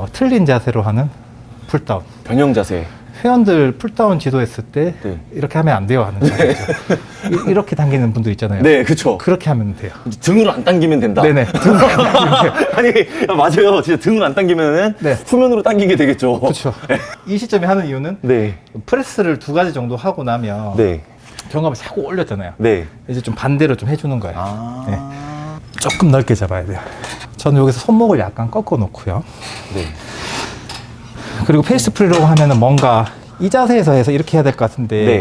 어, 틀린 자세로 하는 pulldown. 변형 자세. 회원들 pulldown 지도했을 때 네. 이렇게 하면 안 돼요 하는. 이- 이렇게 당기는 분들 있잖아요. 네, 그쵸. 그렇게 하면 돼요. 등으로 안 당기면 된다. 네네. 등으로 안 당기면 돼요. 아니, 맞아요. 진짜 등으로 안 당기면은 네. 후면으로 당기게 되겠죠. 그렇죠. 이 시점에 하는 이유는 네. 프레스를 두 가지 정도 하고 나면 네. 견갑을 자꾸 올렸잖아요. 네. 이제 좀 반대로 좀 해주는 거예요. 아. 네. 조금 넓게 잡아야 돼요. 저는 여기서 손목을 약간 꺾어 놓고요. 네. 그리고 face pull이라고 하면은 뭔가 이 자세에서 해서 이렇게 해야 될 것 같은데 네.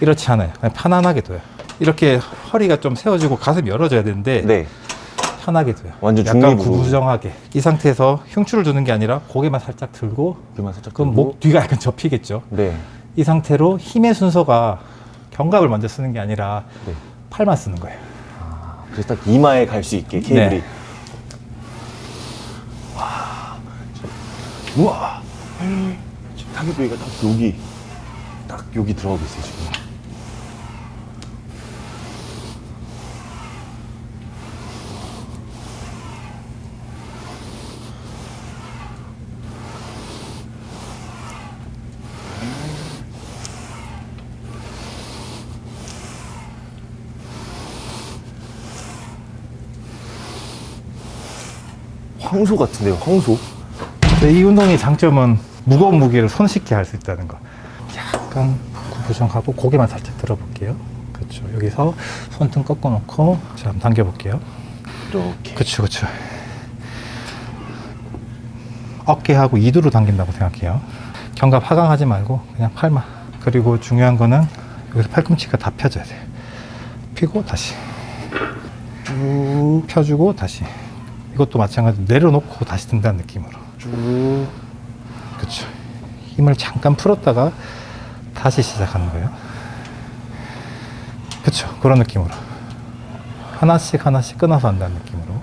이렇지 않아요. 그냥 편안하게 둬요. 이렇게 허리가 좀 세워지고 가슴이 열어져야 되는데 네. 편하게 둬요. 완전 약간 중립으로. 구부정하게 이 상태에서 흉추를 두는 게 아니라 고개만 살짝 들고 귀만 살짝 그럼 들고. 목 뒤가 약간 접히겠죠. 네. 이 상태로 힘의 순서가 견갑을 먼저 쓰는 게 아니라 네. 팔만 쓰는 거예요. 그래서 딱 이마에 갈 수 있게 케이블이. 네. 와. 우와. 지금 타겟 부위가 딱 여기. 딱 여기 들어가고 있어요, 지금. 황소 같은데요, 황소? 근데 이 운동의 장점은 무거운 무게를 손쉽게 할 수 있다는 거. 약간 구부정하고 고개만 살짝 들어볼게요. 그렇죠. 여기서 손등 꺾어놓고 자, 한번 당겨볼게요. 이렇게. 그렇죠, 그렇죠. 어깨하고 이두로 당긴다고 생각해요. 견갑 하강하지 말고 그냥 팔만. 그리고 중요한 거는 여기서 팔꿈치가 다 펴져야 돼요. 펴고 다시 쭉 펴주고 다시. 이것도 마찬가지로 내려놓고 다시 든다는 느낌으로. 쭉. 그렇죠. 힘을 잠깐 풀었다가 다시 시작하는 거예요. 그렇죠. 그런 느낌으로 하나씩 하나씩 끊어서 한다는 느낌으로.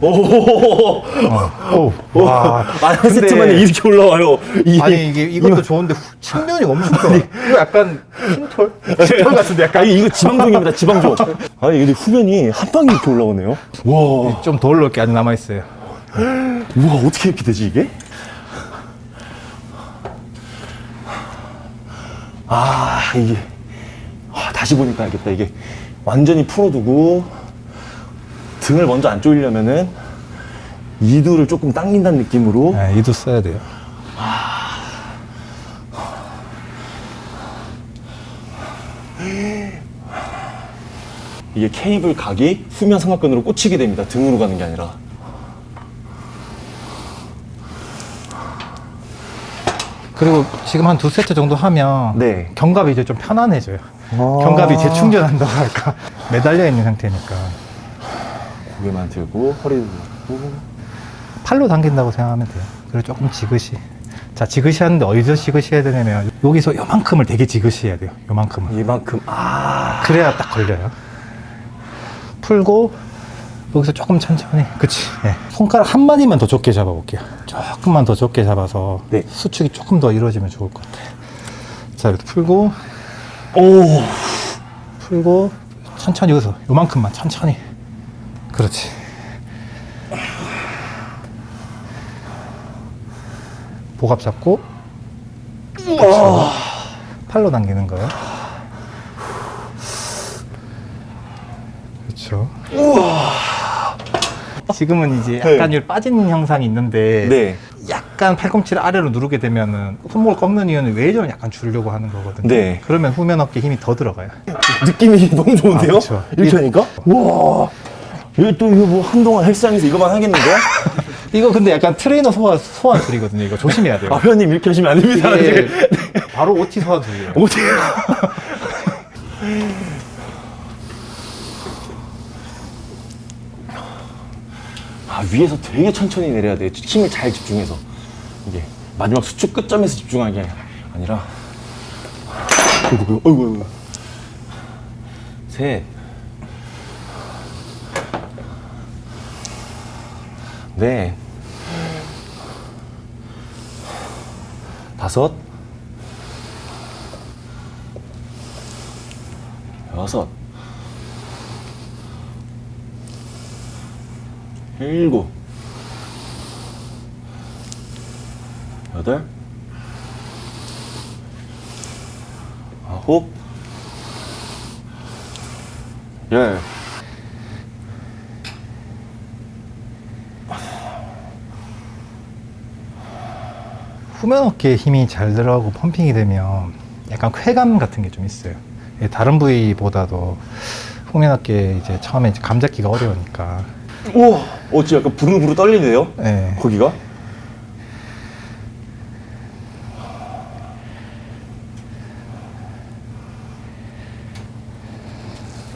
오. 어, 오, 와. 아, 한 근데- 세트만에 이렇게 올라와요. 이- 아니 이게 이것도 좋은데 후- 측면이 엄청 커. 이거 약간 흰털? 흰털 같은데 약간 아니, 이거 지방종입니다, 지방종. 아니, 근데 후면이 한 방에 이렇게 올라오네요. 와. 좀더 올라올 게 아직 남아 있어요. 우와, 어떻게 이렇게 되지, 이게? 아, 이게. 아, 다시 보니까 알겠다. 이게 완전히 풀어두고 등을 먼저 안 조이려면은 이두를 조금 당긴다는 느낌으로 네, 이도 써야 돼요. 이게 케이블 각이 후면 삼각근으로 꽂히게 됩니다. 등으로 가는 게 아니라. 그리고 지금 한 두 세트 정도 하면 네. 견갑이 이제 좀 편안해져요. 아. 견갑이 재충전한다고 할까 매달려 있는 상태니까 고개만 들고 허리도 들고 팔로 당긴다고 생각하면 돼요. 그리고 조금 지그시. 자 지그시 하는데 어디서 지그시 해야 되냐면 여기서 요만큼을 되게 지그시 해야 돼요. 요만큼을. 이만큼 아 그래야 딱 걸려요. 풀고 여기서 조금 천천히. 그치. 예. 손가락 한 마디만 더 좁게 잡아 볼게요. 조금만 더 좁게 잡아서 네. 수축이 조금 더 이루어지면 좋을 것 같아요. 자 이렇게 풀고 오. 풀고 천천히 여기서 요만큼만 천천히. 그렇지. 복압 잡고 그렇죠. 팔로 당기는 거예요. 그렇죠. 지금은 이제 약간 이 빠지는 형상이 있는데 네. 약간 팔꿈치를 아래로 누르게 되면은 손목을 꺾는 이유는 웨이저를 약간 주려고 하는 거거든요. 네. 그러면 후면 어깨 힘이 더 들어가요. 느낌이 너무 좋은데요? 아, 그쵸. 이렇게 하니까? 와. 이거 또 이거 뭐 한동안 헬스장에서 이거만 하겠는데? 이거 근데 약간 트레이너 소환 소환술이거든요. 이거 조심해야 돼요. 아, 회원님 이렇게 하시면 안 됩니다. 이게 지금. 바로 OT 소환술이에요. 어떻게. 아, 위에서 되게 천천히 내려야 돼. 힘을 잘 집중해서. 이게 마지막 수축 끝점에서 집중하는 게 아니라. 어이구, 어이구, 어이구. 셋. 넷. 다섯. 여섯. 일곱, 여덟, 아홉, 열. 후면 어깨에 힘이 잘 들어가고 펌핑이 되면 약간 쾌감 같은 게 좀 있어요. 예, 다른 부위보다도 후면 어깨 이제 처음에 이제 감 잡기가 어려우니까. 우와, 어, 진짜 약간 부르부르 떨리네요. 예. 거기가?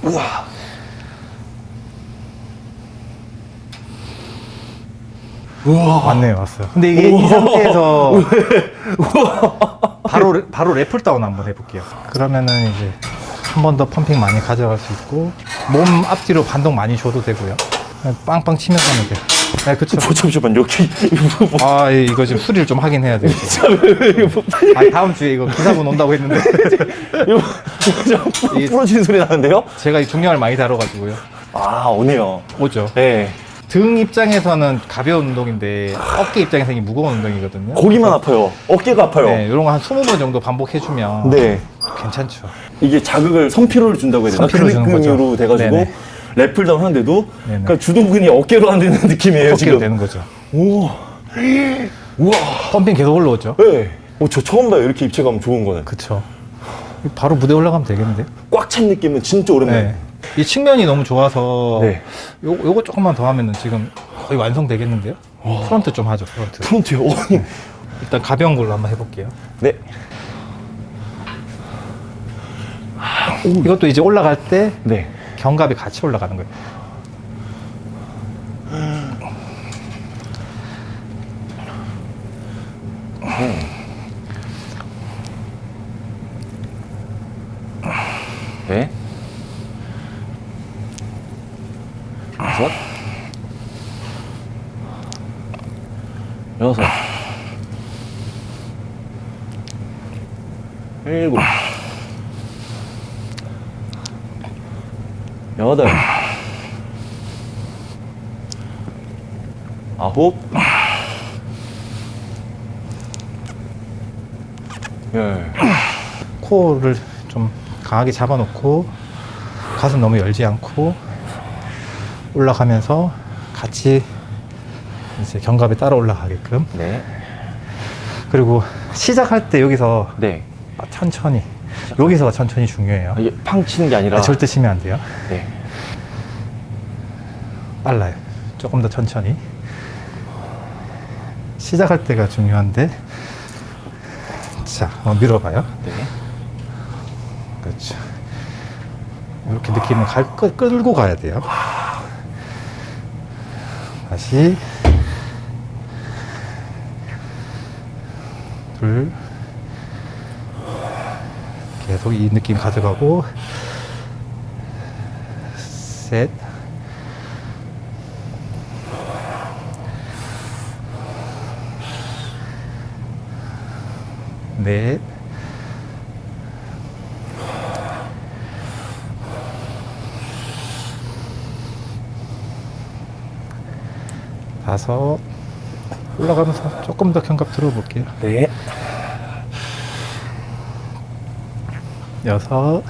우와. 우와. 왔네요, 왔어요. 근데 이게 이 상태에서 바로 레- 바로 래플 다운 한번 해볼게요. 그러면은 이제 한 번 더 펌핑 많이 가져갈 수 있고 몸 앞뒤로 반동 많이 줘도 되고요. 빵빵 치면서 하면 돼요. 네, 그쵸. 뭐, 잠시만, 여기. 아, 예, 이거 지금 수리를 좀 하긴 해야 돼요. 아, 다음 주에 이거 기사분 온다고 했는데 이거, 이거 부러지는 소리 나는데요? 제가 이 중량을 많이 다뤄가지고요. 아, 오네요. 오죠. 네. 등 입장에서는 가벼운 운동인데 어깨 입장에서 이게 무거운 운동이거든요. 고기만 아파요. 어깨가 아파요. 네, 이런 거 한 20번 정도 반복해주면 네. 괜찮죠. 이게 자극을 선피로를 준다고 해야 되나? 근육근으로. 돼가지고 네네. lat pulldown 하는데도. 그러니까 주동근이 어깨로 하는 느낌이에요 어깨로 지금. 되는 거죠. 오, 우와. pumping 계속 올라오죠. 네. 오, 저 처음 봐요 이렇게 입체감 좋은 거는. 그쵸. 바로 무대 올라가면 되겠는데요? 꽉찬 느낌은 진짜 오랜만에. 네. 이 측면이 너무 좋아서 네. 요, 요거 조금만 더 하면은 지금 거의 완성되겠는데요? front 좀 하죠, front. front요. 오. 일단 가벼운 걸로 한번 해볼게요. 네. 이것도 이제 올라갈 때 네. 견갑이 같이 올라가는 거예요. 아홉. 열. 코를 좀 강하게 잡아놓고 가슴 너무 열지 않고 올라가면서 같이 이제 견갑에 따라 올라가게끔 네. 그리고 시작할 때 여기서 네. 천천히 여기서 천천히 중요해요 아, 이게 팡 치는 게 아니라. 아, 절대 치면 안 돼요 네. 빨라요 조금 더 천천히 시작할 때가 중요한데. 자 한번 밀어봐요. 네. 그렇죠. 이렇게 느낌을 갈, 끌, 끌고 가야 돼요. 다시. 둘. 계속 이 느낌 가져가고. 셋 넷, 다섯, 올라가면서 조금 더 견갑 들어볼게요. 네. 여섯,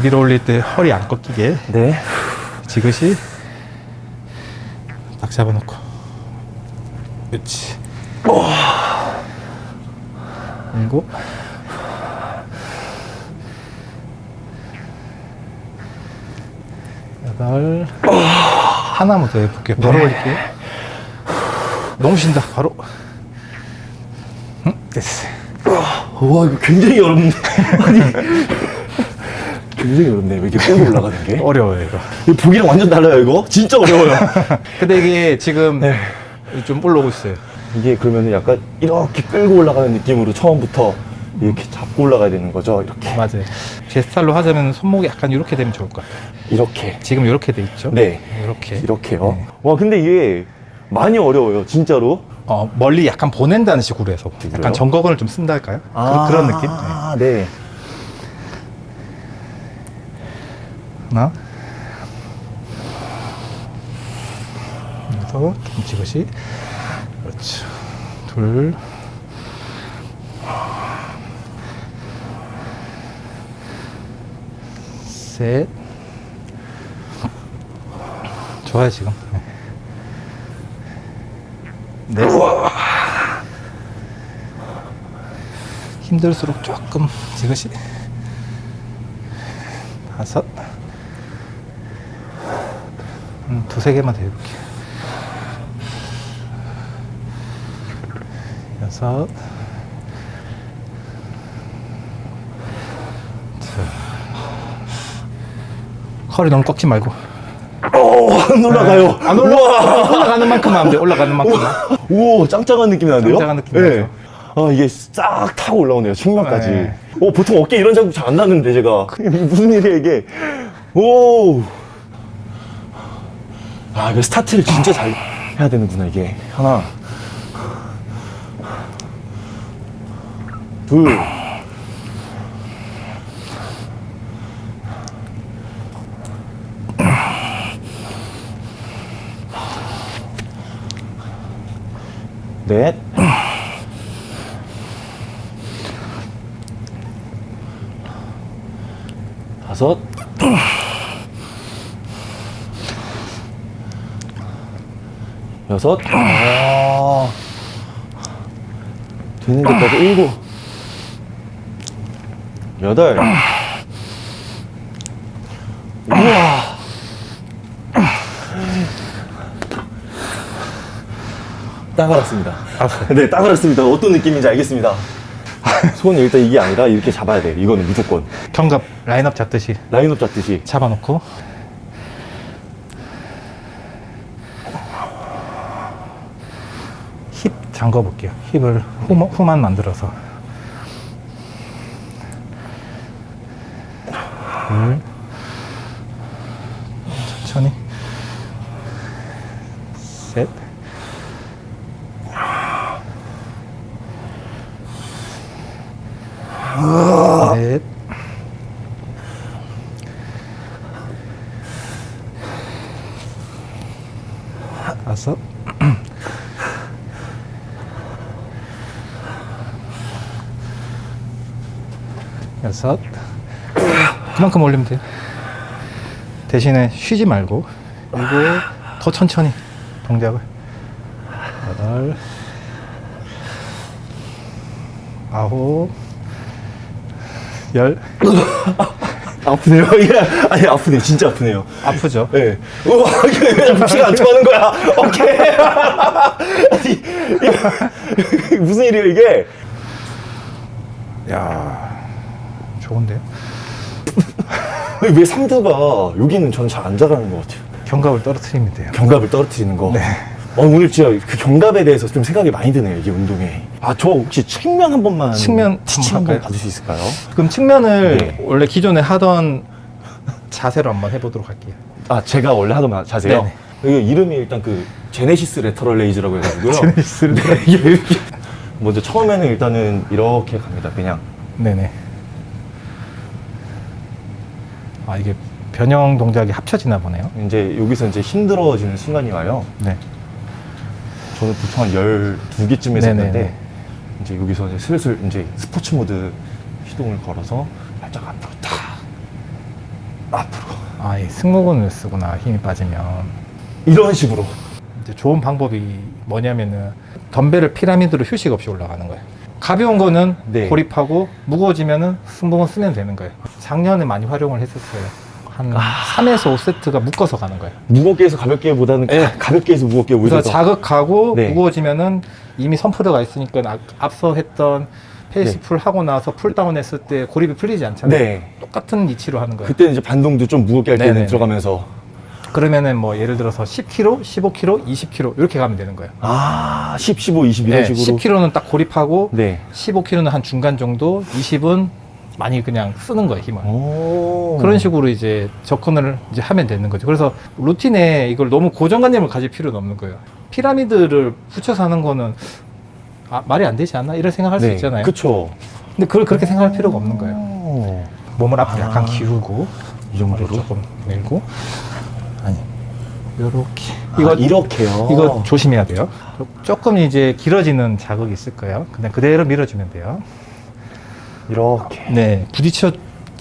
밀어 올릴 때 허리 안 꺾이게 네. 지그시 딱 잡아놓고 그렇지 일곱 여덟 하나만 더 해볼게요 바로 올릴게요 너무 쉰다 바로 응? 됐어 와 이거 굉장히 어렵네. 아니 굉장히 어렵네. 왜 이렇게 끌고 올라가는 게? 어려워요 이거 이 보기랑 완전 달라요 이거. 진짜 어려워요. 근데 이게 지금 네. 좀 올라오고 있어요 이게 그러면 약간 이렇게 끌고 올라가는 느낌으로 처음부터 이렇게 잡고 올라가야 되는 거죠. 이렇게 맞아요 제 스타일로 하자면 손목이 약간 이렇게 되면 좋을 것 같아요 이렇게. 지금 이렇게 돼 있죠? 네. 이렇게. 이렇게요. 네. 와 근데 이게 많이 어려워요. 진짜로. 어, 멀리 약간 보낸다는 식으로 해서 그래요? 약간 정거근을 좀 쓴다 할까요? 그, 그런 느낌? 네. 아 네. 하나, 더 김치듯이 그렇죠 둘 셋. 좋아요, 지금. 네. 힘들수록 조금 지그시. 다섯. 음, 두세 개만 더 해볼게요. 여섯. 허리 너무 꺾지 말고. 어, 안 올라가요. 안 올라가. 올라가는 만큼 하면 돼. 올라가는 만큼. 오, 짱짱한 느낌이 나는데요? 짱짱한 느낌 네. 나죠. 아, 이게 싹 타고 올라오네요. 측면까지. 네. 오, 보통 어깨 이런 자국 잘안 났는데, 제가. 이게 무슨 일이야, 이게. 오. 아, 이거 스타트를 진짜 잘 해야 되는구나, 이게. 하나. 둘. 넷. 다섯. 여섯. 아. 되는 데까지 일곱. 여덟. 우와. 딱 알았습니다. 알았어요. 네, 딱 알았습니다. 어떤 느낌인지 알겠습니다. 손이 일단 이게 아니라 이렇게 잡아야 돼. 이거는 무조건. 견갑 라인업 잡듯이 라인업 잡듯이. 잡아놓고. 힙 잠궈 볼게요. 힙을 후, 후만 만들어서. 둘. 천천히. 셋. 넷. 다섯. 여섯. 그만큼 올리면 돼요. 대신에 쉬지 말고 그리고 더 천천히 동작을. 여덟. 아홉. 열. 아프네요. 이게 아니 아프네요. 진짜 아프네요. 아프죠? 네. 우와, 이게 피가 안 통하는 거야. 오케이. 아니, 무슨 일이에요, 이게? 야 좋은데요? 왜 상대가 여기는 저는 잘 안 자라는 것 같아요. 견갑을 떨어뜨리면 돼요. 견갑을 떨어뜨리는 거. 네. 어, 오늘 진짜 그 견갑에 대해서 좀 생각이 많이 드네요, 이게 운동에. 아, 저 혹시 측면 한 번만. 측면 teach 한번? 봐줄 수 있을까요? 그럼 측면을 네. 원래 기존에 하던 자세로 한번 해보도록 할게요. 아, 제가 원래 하던 자세요? 네네. 이게 이름이 일단 그 Genesis lateral raise라고 해가지고요. Genesis 네, 이게 이렇게. 먼저 처음에는 일단은 이렇게 갑니다, 그냥. 네네. 아 이게 변형 동작이 합쳐지나 보네요. 이제 여기서 이제 힘들어지는 순간이 와요. 네. 저는 보통 한 12개쯤에서 네네네. 했는데, 이제 여기서 이제 슬슬 이제 스포츠 모드 시동을 걸어서 살짝 앞으로 탁. 앞으로. 아이 승모근을 쓰구나 힘이 빠지면. 이런 식으로. 이제 좋은 방법이 뭐냐면은 덤벨을 피라미드로 휴식 없이 올라가는 거예요. 가벼운 거는 네. 고립하고 무거워지면은 승모근 쓰면 되는 거예요. 작년에 많이 활용을 했었어요. 한 아. 3에서 5세트가 묶어서 가는 거예요. 무겁게 해서 가볍게 보다는 가- 가볍게 해서 무겁게 오히려 그래서 더. 자극하고 네. 무거워지면은 이미 선피로가 있으니까 아- 앞서 했던 face 네. pull 하고 나서 pulldown 했을 때 고립이 풀리지 않잖아요. 네. 똑같은 이치로 하는 거예요. 그때는 이제 반동도 좀 무겁게 할 때는 네네네. 들어가면서. 그러면은 뭐 예를 들어서 10kg, 15kg, 20kg 이렇게 가면 되는 거예요. 아, 10, 15, 20 이런 네, 식으로. 10kg는 딱 고립하고 네. 15kg는 한 중간 정도, 20은 많이 그냥 쓰는 거예요, 힘을. 오. 그런 식으로 이제 접근을 이제 하면 되는 거죠. 그래서 루틴에 이걸 너무 고정관념을 가질 필요는 없는 거예요. 피라미드를 붙여서 하는 거는 아, 말이 안 되지 않나? 이런 생각할 수 네. 있잖아요. 그쵸. 근데 그걸 그렇게 생각할 필요가 없는 거예요. 몸을 앞으로 아. 약간 기울고 이 정도로? 조금 밀고 아니 요렇게. 이거, 아, 이렇게요. 이거 조심해야 돼요. 조- 조금 이제 길어지는 자극이 있을 거예요. 그냥 그대로 밀어주면 돼요. 이렇게. 네. 부딪혀.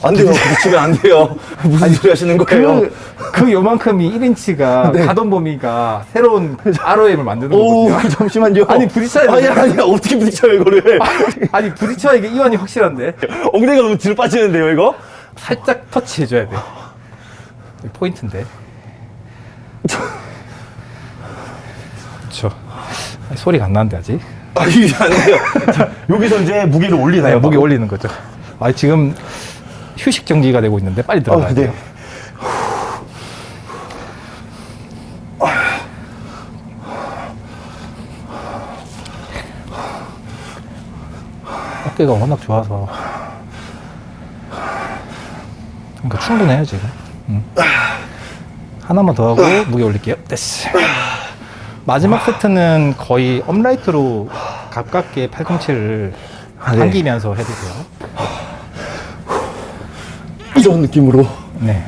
안 돼요. 부딪히면 안 돼요. 무슨 소리 하시는 거예요? 그, 그 요만큼이 1인치가 네. 가동 범위가 새로운 ROM을 만드는 오, 거거든요. 잠시만요. 아니, 부딪혀야 아니, 돼. 아니, 어떻게 부딪혀요, 이거를? 아니, 부딪혀야 이게 이완이 확실한데. 엉덩이가 너무 뒤로 빠지는데요, 이거? 살짝 터치 해줘야 돼. 이게 포인트인데. 그렇죠. 아니, 소리가 안 나는데 아직. 아, 이게. 자, 여기서 이제 무게를 올리나요? 네, 목에 올리는 거죠. 아, 지금 휴식 정지가 되고 있는데 빨리 들어가야 아, 네. 돼요. 어깨가 워낙 좋아서 그러니까 충분해요 지금 음. 하나만 더 하고 무게 올릴게요 됐어 마지막 세트는 거의 업라이트로 가깝게 팔꿈치를 아, 네. 당기면서 해주세요 이런 느낌으로. 네.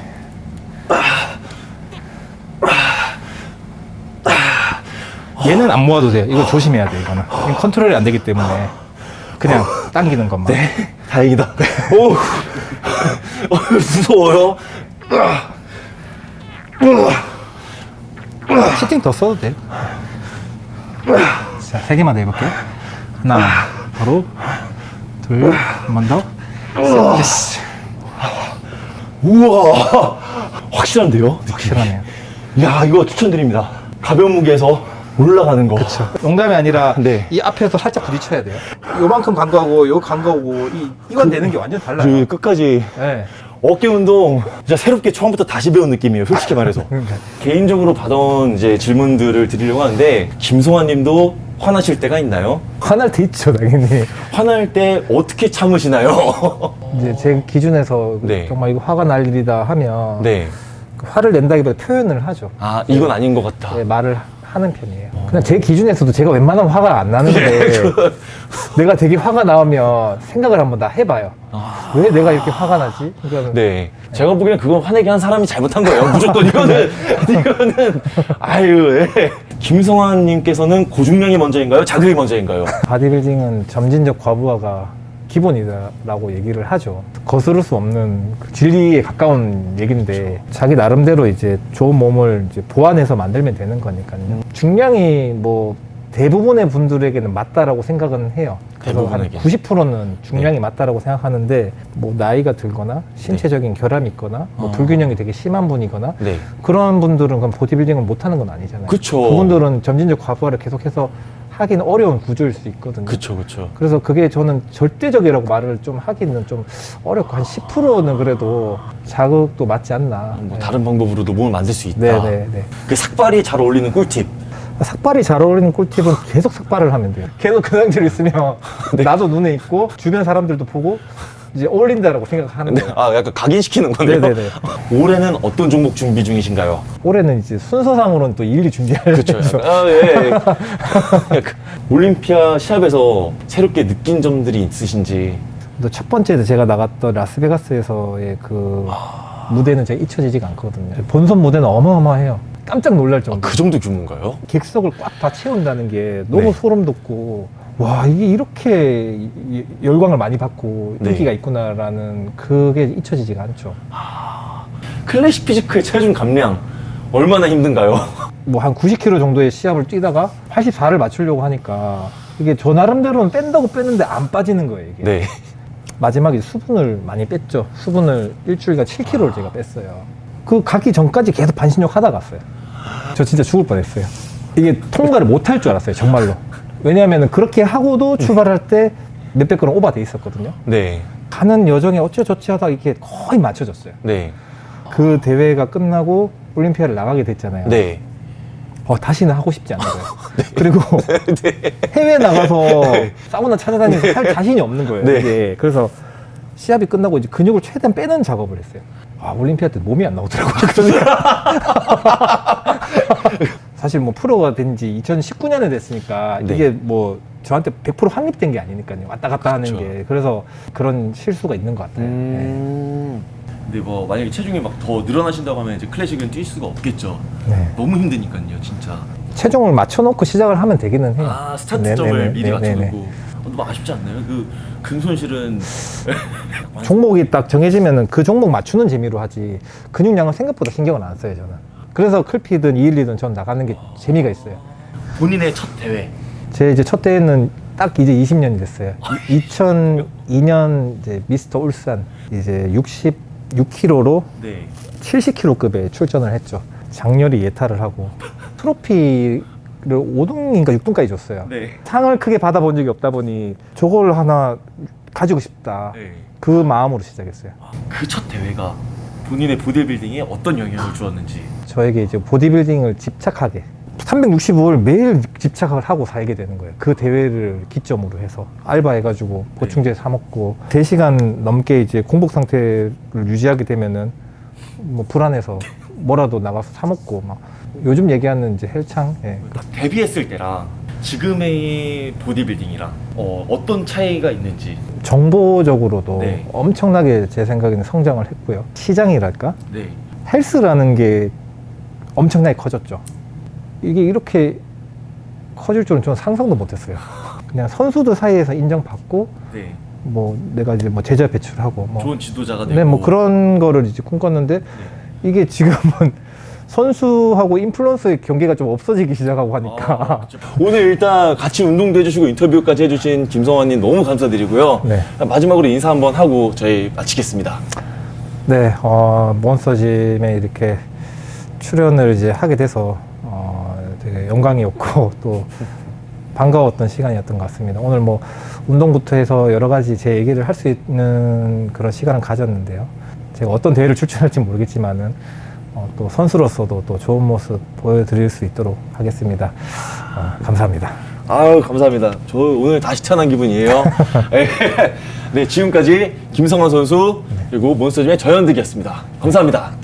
얘는 안 모아도 돼요. 이거 조심해야 돼, 이거는. 컨트롤이 안 되기 때문에 그냥 당기는 것만. 네, 다행이다. 오, 어, 무서워요. 시팅 더 써도 돼요. 자, 세 개만 더 해볼게요. 하나, 바로, 둘, 한 번 더. 셋, 됐어. 우와, 확실한데요? 확실하네요. 야, 이거 추천드립니다. 가벼운 무게에서 올라가는 거. 그렇죠. 농담이 아니라 네. 이 앞에서 살짝 부딪혀야 돼요. 요만큼 간거하고 요 간거하고 이 이건 되는 게 완전 달라요. 그 끝까지 네. 어깨 운동 진짜 새롭게 처음부터 다시 배운 느낌이에요. 솔직히 말해서. 그러니까. 개인적으로 받아온 이제 질문들을 드리려고 하는데 김송환 님도 화나실 때가 있나요? 화날 때 있죠, 당연히. 화날 때 어떻게 참으시나요? 이제 제 기준에서 네. 정말 이거 화가 날 일이다 하면 네. 그 화를 낸다기보다 표현을 하죠. 아, 이건 아닌 것 같다. 네, 말을 하는 편이에요. 그냥 제 기준에서도 제가 웬만하면 화가 안 나는데 내가 되게 화가 나오면 생각을 한번 다 해봐요. 왜 내가 이렇게 화가 나지? 그러니까 네. 제가 보기엔 그건 화내게 한 사람이 잘못한 거예요. 무조건 이거는, 이거는, 아유, 예. 김성환 님께서는 고중량이 먼저인가요? 자극이 먼저인가요? 바디빌딩은 점진적 과부하가 기본이다라고 얘기를 하죠. 거스를 수 없는 그 진리에 가까운 얘기인데 자기 나름대로 이제 좋은 몸을 이제 보완해서 만들면 되는 거니까요. 중량이 뭐 대부분의 분들에게는 맞다라고 생각은 해요. 그래서 한 대부분에게. 90%는 중량이 맞다라고 생각하는데 뭐 나이가 들거나 신체적인 결함이 있거나 뭐 아. 불균형이 되게 심한 분이거나 네. 그런 분들은 그럼 보디빌딩을 못하는 건 아니잖아요. 그쵸. 그분들은 점진적 과부하를 계속해서 하긴 어려운 구조일 수 있거든요. 그쵸, 그쵸. 그래서 그게 저는 절대적이라고 말을 좀 하기는 좀 어렵고 한 10%는 그래도 자극도 맞지 않나. 뭐 네. 다른 방법으로도 몸을 만들 수 있다. 네네네. 그 삭발이 잘 어울리는 꿀팁. 삭발이 잘 어울리는 꿀팁은 계속 삭발을 하면 돼요. 계속 그 상태로 있으면 네. 나도 눈에 있고 주변 사람들도 보고 이제 어울린다라고 생각하는 거예요. 아, 약간 각인시키는 거네요. 네네네. 올해는 어떤 종목 준비 중이신가요? 올해는 이제 순서상으로는 또 일일이 준비하려고 그렇죠. 아, 예. 약간 올림피아 시합에서 새롭게 느낀 점들이 있으신지. 또첫 번째 제가 나갔던 라스베가스에서의 그 무대는 제가 잊혀지지가 않거든요. 본선 무대는 어마어마해요. 깜짝 놀랄 정도. 그 정도 규모인가요? 객석을 꽉 다 채운다는 게 너무 네. 소름 돋고 와 이게 이렇게 열광을 많이 받고 네. 인기가 있구나라는 그게 잊혀지지가 않죠. 클래식 피지크의 체중 감량 얼마나 힘든가요? 뭐 한 90km 정도의 시합을 뛰다가 84를 맞추려고 하니까 이게 저 나름대로는 뺀다고 뺐는데 안 빠지는 거예요 이게. 네. 마지막에 수분을 많이 뺐죠. 수분을 일주일간 7kg를 제가 뺐어요. 그 가기 전까지 계속 반신욕 하다 갔어요. 저 진짜 죽을 뻔했어요. 이게 통과를 못 할 줄 알았어요, 정말로. 왜냐하면 그렇게 하고도 출발할 때 몇백 그램 오버돼 있었거든요. 네. 가는 여정에 어찌저찌 하다가 이게 거의 맞춰졌어요. 네. 그 대회가 끝나고 올림피아를 나가게 됐잖아요. 네. 어, 다시는 하고 싶지 않은 거예요. 그리고 해외 나가서 사우나 찾아다니면서 할 자신이 없는 거예요. 네. 이게. 그래서 시합이 끝나고 이제 근육을 최대한 빼는 작업을 했어요. 아, 올림피아 때 몸이 안 나오더라고요. 사실 뭐 프로가 된 지 2019년에 됐으니까 네. 이게 뭐 저한테 100% 확립된 게 아니니까요. 왔다 갔다 하는 그쵸. 게. 그래서 그런 실수가 있는 것 같아요. 네. 음. 근데 뭐 만약에 체중이 막 더 늘어나신다고 하면 이제 클래식은 뛸 수가 없겠죠. 네. 너무 힘드니까요, 진짜. 체중을 맞춰놓고 시작을 하면 되기는 해요. 아 스타트점을 네네네, 미리 네네네. 맞춰놓고 어, 너무 아쉽지 않나요? 그 근손실은 종목이 딱 정해지면은 그 종목 맞추는 재미로 하지 근육량은 생각보다 신경을 안 써요 저는. 그래서 클피든 212든 전 나가는 게 재미가 있어요. 본인의 첫 대회 제 이제 첫 대회는 딱 이제 20년이 됐어요. 2002년 이제 미스터 울산 이제 66kg로 네 70kg급에 출전을 했죠. 장렬히 예탈을 하고 트로피를 5등인가 6등까지 줬어요. 네. 상을 크게 받아본 적이 없다 보니 저걸 하나 가지고 싶다. 네. 그 마음으로 시작했어요. 그 첫 대회가 본인의 보디빌딩에 어떤 영향을 주었는지 저에게 이제 보디빌딩을 집착하게 365일 매일 집착을 하고 살게 되는 거예요. 그 대회를 기점으로 해서 알바해가지고 보충제 사 먹고 3시간 넘게 이제 공복 상태를 유지하게 되면은 뭐 불안해서 뭐라도 나가서 사 먹고 막 요즘 얘기하는 이제 헬창 예. 데뷔했을 때랑 지금의 보디빌딩이랑 어, 어떤 차이가 있는지 정보적으로도 네. 엄청나게 제 생각에는 성장을 했고요. 시장이랄까? 네 헬스라는 게 엄청나게 커졌죠. 이게 이렇게 커질 줄은 저는 상상도 못했어요. 그냥 선수들 사이에서 인정받고 네. 뭐 내가 이제 뭐 제자 배출하고 뭐, 좋은 지도자가 되고 네, 뭐 그런 거를 이제 꿈꿨는데 이게 지금은 선수하고 인플루언서의 경계가 좀 없어지기 시작하고 하니까 아, 오늘 일단 같이 운동도 해주시고 인터뷰까지 해주신 김성환님 너무 감사드리고요. 네. 마지막으로 인사 한번 하고 저희 마치겠습니다. 네, 어, 몬스터짐에 이렇게 출연을 이제 하게 돼서 어, 되게 영광이었고 또 반가웠던 시간이었던 것 같습니다. 오늘 뭐 운동부터 해서 여러 가지 제 얘기를 할 수 있는 그런 시간을 가졌는데요. 제가 어떤 대회를 출전할지 모르겠지만은 어, 또 선수로서도 또 좋은 모습 보여드릴 수 있도록 하겠습니다. 어, 감사합니다. 아유 감사합니다. 저 오늘 다시 태어난 기분이에요. 네, 지금까지 김성환 선수 그리고 몬스터짐의 저현득이었습니다. 감사합니다.